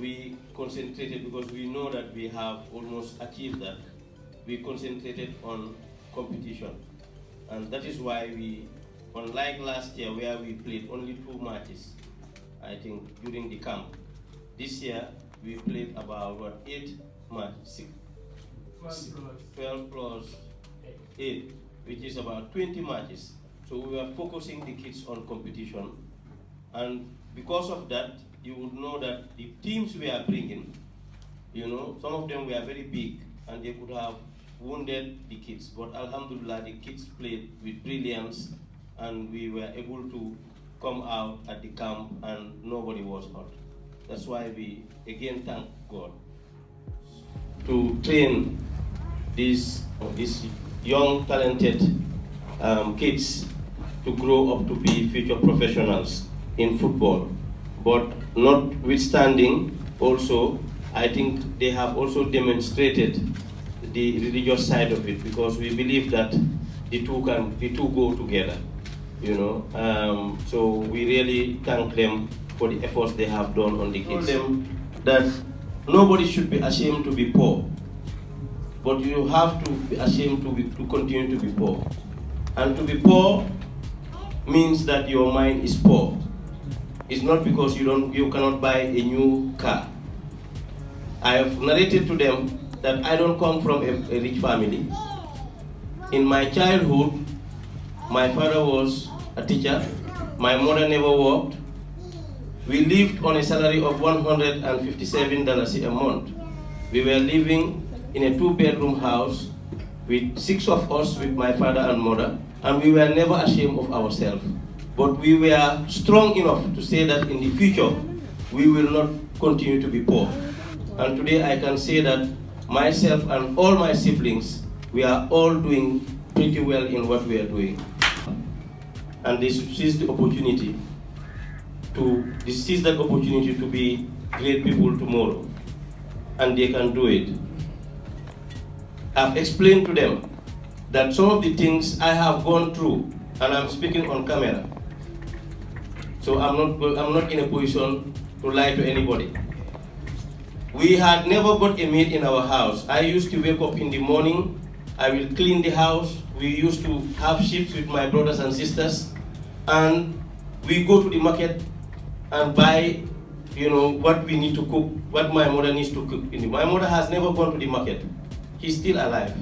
we concentrated because we know that we have almost achieved that. We concentrated on competition. And that is why we, unlike last year where we played only two matches, I think during the camp, this year we played about what, eight matches, 12 plus 8, which is about 20 matches. So we were focusing the kids on competition. And because of that, you would know that the teams we are bringing, you know, some of them were very big and they could have wounded the kids. But Alhamdulillah, the kids played with brilliance and we were able to come out at the camp and nobody was hurt. That's why we again thank God to train these, these young, talented um, kids to grow up to be future professionals in football. But notwithstanding, also, I think they have also demonstrated the religious side of it because we believe that the two can the two go together. You know, um, so we really thank them for the efforts they have done on the kids. Them that nobody should be ashamed to be poor, but you have to be ashamed to be, to continue to be poor, and to be poor means that your mind is poor. It's not because you don't you cannot buy a new car. I have narrated to them that I don't come from a, a rich family. In my childhood, my father was a teacher. My mother never worked. We lived on a salary of $157 a month. We were living in a two-bedroom house with six of us with my father and mother, and we were never ashamed of ourselves. But we were strong enough to say that in the future, we will not continue to be poor. And today I can say that myself and all my siblings, we are all doing pretty well in what we are doing. And they seize the opportunity to they seize that opportunity to be great people tomorrow. And they can do it. I've explained to them that some of the things I have gone through, and I'm speaking on camera. So I'm not, I'm not in a position to lie to anybody. We had never got a maid in our house. I used to wake up in the morning, I will clean the house. We used to have shifts with my brothers and sisters, and we go to the market and buy, you know, what we need to cook, what my mother needs to cook. My mother has never gone to the market. She's still alive.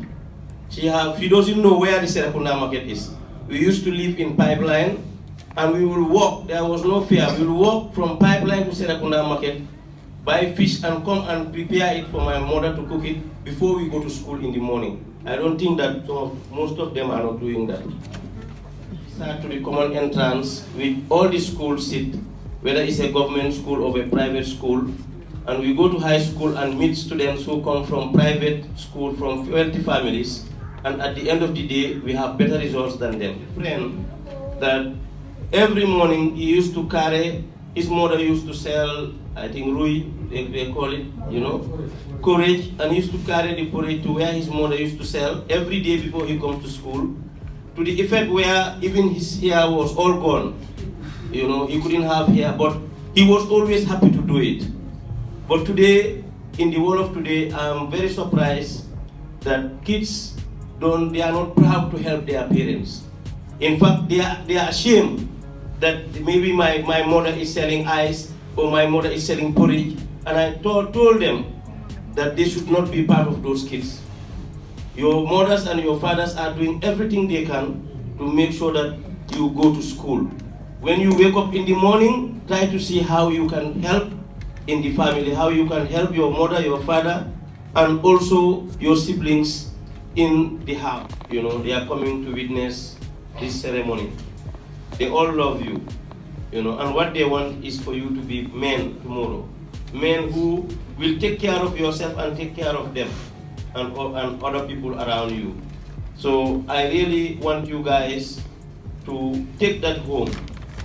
She have, she doesn't know where the Serrekunda market is. We used to live in Pipeline, and we will walk. There was no fear. We will walk from Pipeline to Serrekunda market, buy fish and come and prepare it for my mother to cook it before we go to school in the morning. I don't think that some most of them are not doing that. Start to the common entrance with all the schools sit, whether it's a government school or a private school, and we go to high school and meet students who come from private school, from wealthy families, and at the end of the day, we have better results than them. Friend, that every morning he used to carry, his mother used to sell, I think Rui, they, they call it, you know, courage, and he used to carry the porridge to where his mother used to sell every day before he comes to school, to the effect where even his hair was all gone. You know, he couldn't have hair, but he was always happy to do it. But today, in the world of today, I'm very surprised that kids don't, they are not proud to help their parents. In fact, they are, they are ashamed that maybe my, my mother is selling ice or my mother is selling porridge. And I told, told them that they should not be part of those kids. Your mothers and your fathers are doing everything they can to make sure that you go to school. When you wake up in the morning, try to see how you can help in the family, how you can help your mother, your father, and also your siblings in the house. You know, they are coming to witness this ceremony. They all love you, you know, and what they want is for you to be men tomorrow. men who will take care of yourself and take care of them and, and other people around you. So I really want you guys to take that home.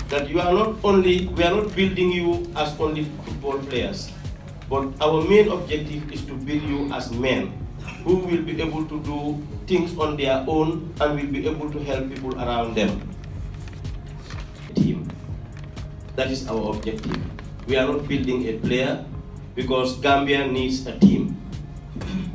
That you are not only, we are not building you as only football players, but our main objective is to build you as men who will be able to do things on their own and will be able to help people around them. That is our objective. We are not building a player because Gambia needs a team.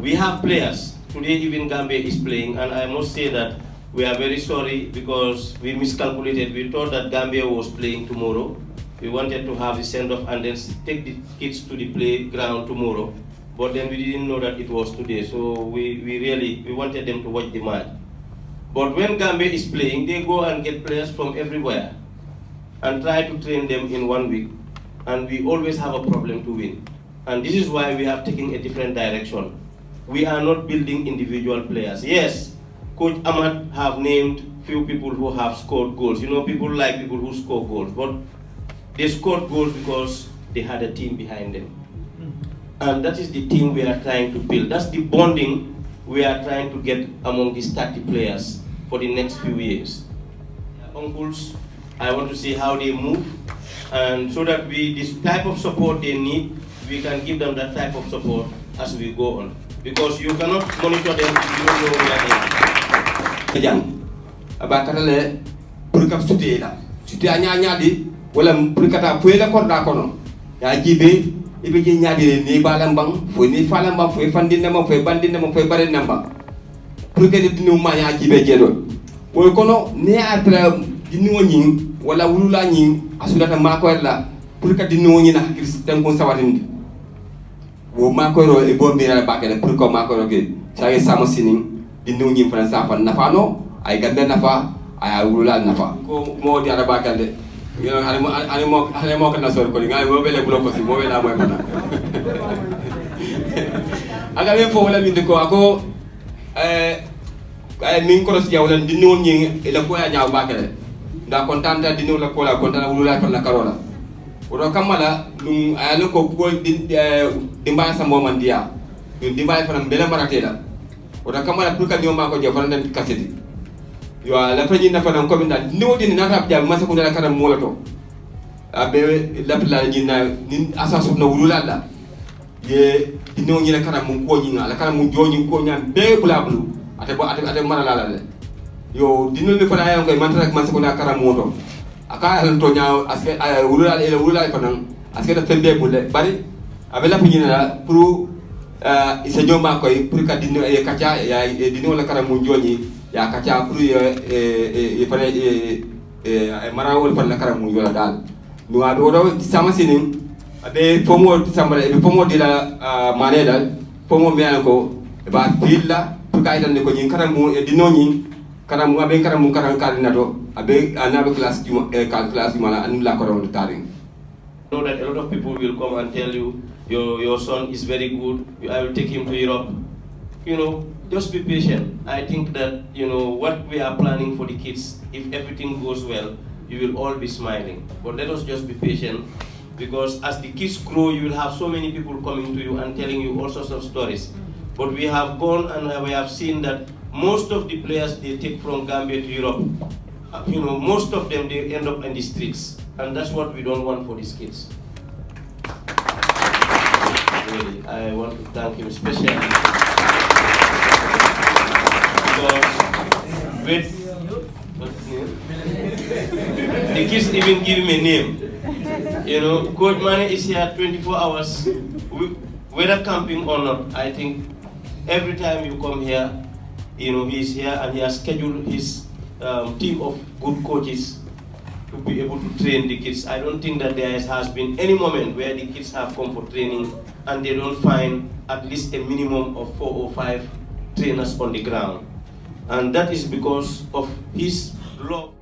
We have players. Today even Gambia is playing and I must say that we are very sorry because we miscalculated. We thought that Gambia was playing tomorrow. We wanted to have the send-off and then take the kids to the playground tomorrow. But then we didn't know that it was today. So we, we really, we wanted them to watch the match. But when Gambia is playing, they go and get players from everywhere and try to train them in one week. And we always have a problem to win. And this is why we have taken a different direction. We are not building individual players. Yes, Coach Ahmad have named few people who have scored goals. You know, people like people who score goals, but they scored goals because they had a team behind them. And that is the team we are trying to build. That's the bonding we are trying to get among these 30 players for the next few years. Uncles, I want to see how they move, and so that we, this type of support they need, we can give them that type of support as we go on. Because you cannot monitor them if you don't know where they are. jang? Abakata le pour ka suté la. Suté anya nyadi wala pour kata fuela korda kono. Ya jibe ibe je nyadi ni balam bang fo ni falam bang fo fandi nama fo bandi nama fo bare namba pour que dinu ma ya jibe je do. Kono ne atra dinu woni wala wulula nyi asulata ma ko la pour que dinu woni na kristan ko sawatindi wo ma ko ro e bombira bakale pour ko ma ko ro ke sai samo sinin dinu nyi fana sa fan nafa no ay ganda nafa ay wulula nafa. Ko mo di ara bakale you know ani mo ani mo ani mo kana sor ko ngai mo bele bulo ko si mo bela mo fana. Aga be fo wala min ko ako eh ay min ko si jawlan dinu nyi ila ko ya nyaaw bakale da kontanta dinu la ko la kontanta wulula fana karola. Woto kammala ɗum ayano ko ko dimbaya sambo man ndiya ɗum dimbaya fana bele maratela woto kammala pour que ma ko je fana nan kaseti. Yo la fañi na fana komi na ni wodi ni nata jam masa ko dala mo mola to. Abe lapla ni na ni asasu na wulula la ye dino ni la karam mun ko ni la karam mun joni ko nyam be bula bulu. Ate bo ate ate mara la la yo dino ni fana ayo ko man masa man na karam moto. Aka hal to nyaaw aske ay wulula ele wulula fanan aske da fembe bulle bari abe la fini na pour euh isa nyoma koy pour ka dinu e kacha ya dinu la kara mu joni ya kacha pour e e fana e e mara wol fana kara mo yola dal. No do do sama sinin abe fomo sambara e fomo dila la mane dal fomo mi ko ba filla pour ka itan ko nyin kara mo e dino nyin kara mun abe anabe class class anu la know that a lot of people will come and tell you your your son is very good. I will take him to europe. You know just be patient. I think that you know what we are planning for the kids if everything goes well you will all be smiling. But let us just be patient because as the kids grow you will have so many people coming to you and telling you all sorts of stories. But we have gone and we have seen that most of the players they take from gambia to europe uh, you know, most of them, they end up in the streets. And that's what we don't want for these kids. Really, I want to thank him especially. Because with? The kids even give him a name. You know, Coach Mane is here 24 hours, whether camping or not. I think every time you come here, you know, he's here and he has scheduled his um, team of good coaches to be able to train the kids. I don't think that there has been any moment where the kids have come for training and they don't find at least a minimum of four or five trainers on the ground. And that is because of his love.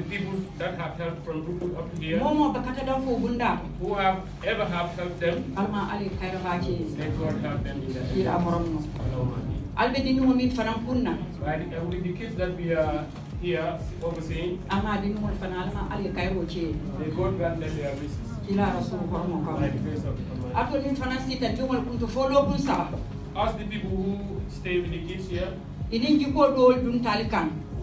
The people that have helped from Brooklyn up to here, momo bakata dan fo bunda who have ever have helped them, alma ali kayra may God help them in that. ira morom no Allahumma ameen. albe dinu min fanan kunna with the kids that we are here overseeing, ama dinu mon fana alma ali kayro ce may God grant them their wishes. ila rasul hormo By ko the grace of Almighty. ato min fana sita dumol kunto fo lo kun saba Ask the people who stay with the kids here. idin jiko dol dum tali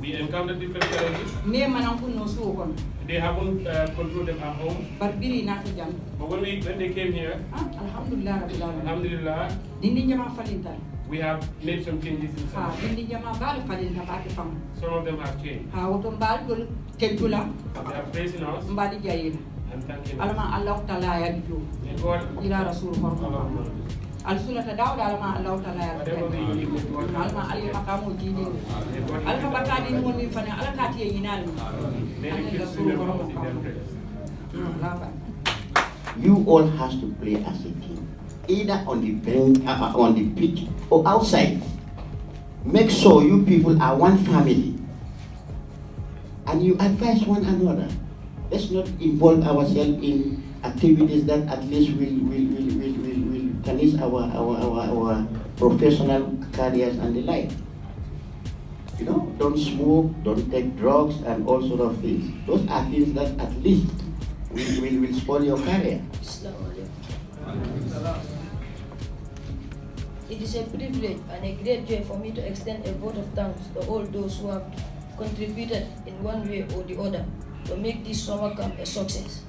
kan We encounter different challenges. me manan kunno suwo kon. They haven't uh, controlled them at home. bar biri nata jam. But when, we, when they came here, ah alhamdulillah rabbil alamin. Alhamdulillah, dindi jama falinta we have made some changes in some. dindi jama bal falinta baake fam Some of them have changed. ha woto mbal dol teddula They are praising us. Jayina and thanking us. alma allah taala ya jo May God, ila rasul hormo Allahumma ameen. al sulata dawda alma allah taala ya whatever we need, may God help alma us. ali makamo jide May God alka help us. batadi mon min fana ala kati e yinal May the kids remember us in their prayers. laba you all has to play as a team, either on the bench, uh, uh, on the pitch, or outside. Make sure you people are one family, and you advise one another. Let's not involve ourselves in activities that at least will will will will will our, our our our professional careers and the like. You know, don't smoke, don't take drugs, and all sort of things. Those are things that at least will, will, will spoil your career. It is a privilege and a great joy for me to extend a vote of thanks to all those who have contributed in one way or the other to make this summer camp a success.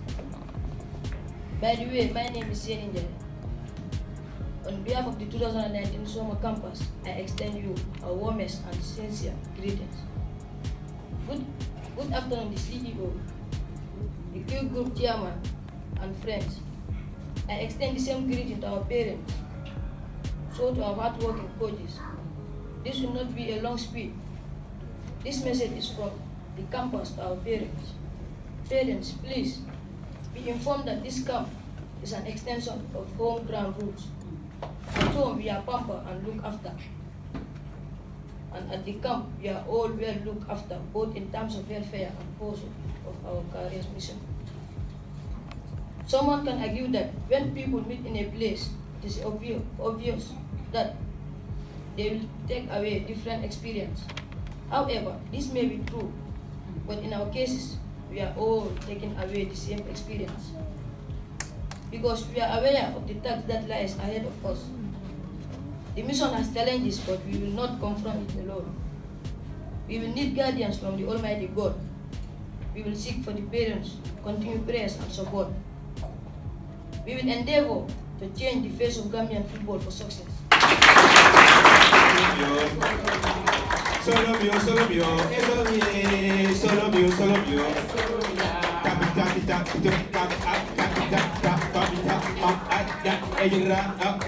By the way, my name is Yen Injay. On behalf of the 2019 summer campus, I extend you our warmest and sincere greetings. Good, good afternoon, the CEO, the Q Group chairman, and friends. I extend the same greeting to our parents, so to our hardworking coaches. This will not be a long speech. This message is from the campus to our parents. Parents, please be informed that this camp is an extension of home ground roots. Home, we are pampered and looked after. And at the camp, we are all well looked after, both in terms of welfare and also of our careers mission. Someone can argue that when people meet in a place, it is obvious, obvious that they will take away different experience. However, this may be true, but in our cases, we are all taking away the same experience. Because we are aware of the task that lies ahead of us. The mission has challenges, but we will not confront it alone. We will need guardians from the Almighty God. We will seek for the parents, continued prayers and support. We will endeavor to change the face of Gambian football for success. E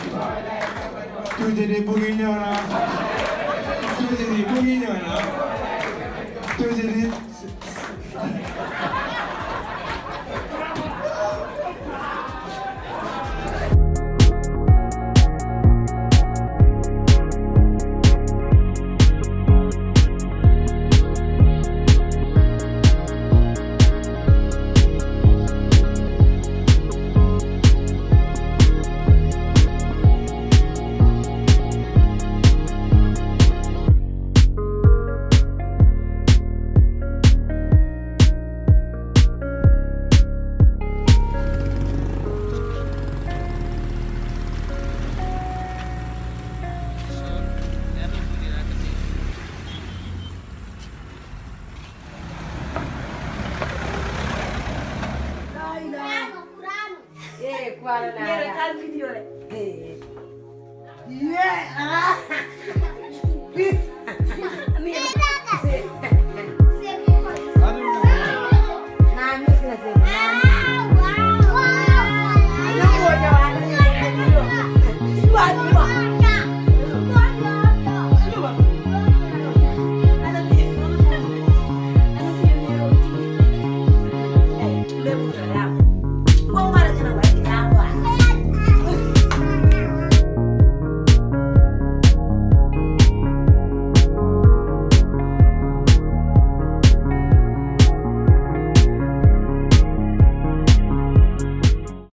tuuti di bugi ñoo na